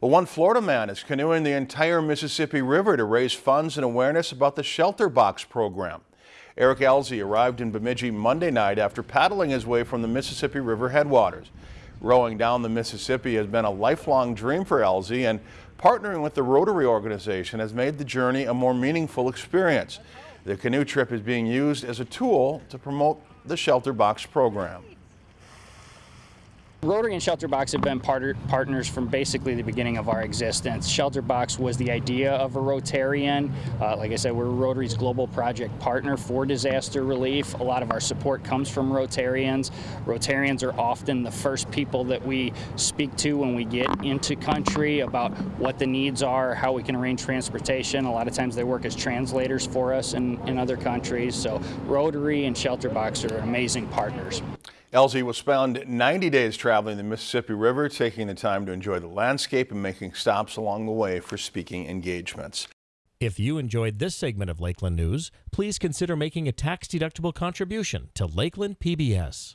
Well, one Florida man is canoeing the entire Mississippi River to raise funds and awareness about the Shelter Box program. Eric Elzy arrived in Bemidji Monday night after paddling his way from the Mississippi River headwaters. Rowing down the Mississippi has been a lifelong dream for Elzy and partnering with the Rotary organization has made the journey a more meaningful experience. The canoe trip is being used as a tool to promote the Shelter Box program. Rotary and Shelterbox have been part partners from basically the beginning of our existence. Shelterbox was the idea of a Rotarian. Uh, like I said, we're Rotary's global project partner for disaster relief. A lot of our support comes from Rotarians. Rotarians are often the first people that we speak to when we get into country about what the needs are, how we can arrange transportation. A lot of times they work as translators for us in, in other countries. So Rotary and Shelterbox are amazing partners. Elzy will spend 90 days traveling the Mississippi River, taking the time to enjoy the landscape and making stops along the way for speaking engagements. If you enjoyed this segment of Lakeland News, please consider making a tax-deductible contribution to Lakeland PBS.